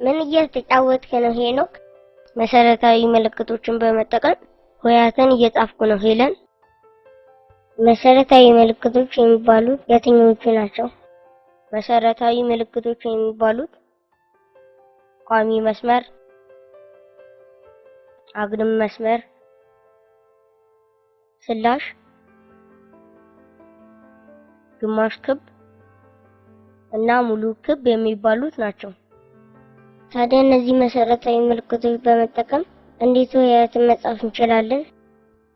ምን እየተጫወትክ ነው ሄኖክ? መሰረታዊ ምልክቶችን በመጠቀም ሆሄያትን እየጻፍኩ ነው ሄለን። መሰረታዊ ምልክቶች የሚባሉት የትኞቹ ናቸው? መሰረታዊ ምልክቶች የሚባሉት ቋሚ መስመር፣ አግድም መስመር፣ ስላሽ፣ ግማሽ ክብ እና ሙሉ ክብ የሚባሉት ናቸው። ታዲያ እነዚህ መሰረታዊ ምልክቶች በመጠቀም እንዴት ሆሄያትን መጻፍ እንችላለን?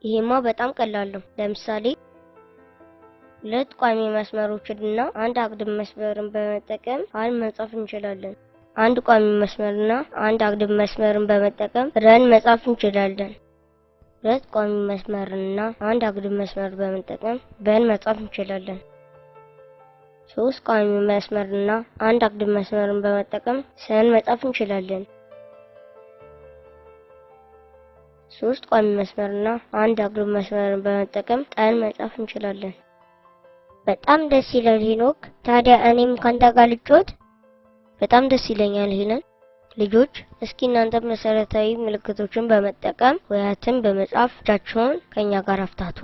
ይሄማ በጣም ቀላል ነው። ለምሳሌ ሁለት ቋሚ መስመሮችን እና አንድ አግድም መስመርን በመጠቀም ሀን መጻፍ እንችላለን። አንድ ቋሚ መስመርና አንድ አግድም መስመርን በመጠቀም ረን መጻፍ እንችላለን። ሁለት ቋሚ መስመርና አንድ አግድም መስመር በመጠቀም በን መጻፍ እንችላለን። ሶስት ቋሚ መስመርና አንድ አግድም መስመርን በመጠቀም ሰን መጻፍ እንችላለን። ሶስት ቋሚ መስመርና አንድ አግድም መስመርን በመጠቀም ጠን መጻፍ እንችላለን። በጣም ደስ ይላል ሄኖክ። ታዲያ እኔም ካንተ ጋር ልጫወት? በጣም ደስ ይለኛል ሄለን። ልጆች እስኪ እናንተ መሰረታዊ ምልክቶችን በመጠቀም ሆሄያትን በመጻፍ እጃችሁን ከኛ ጋር አፍታቱ።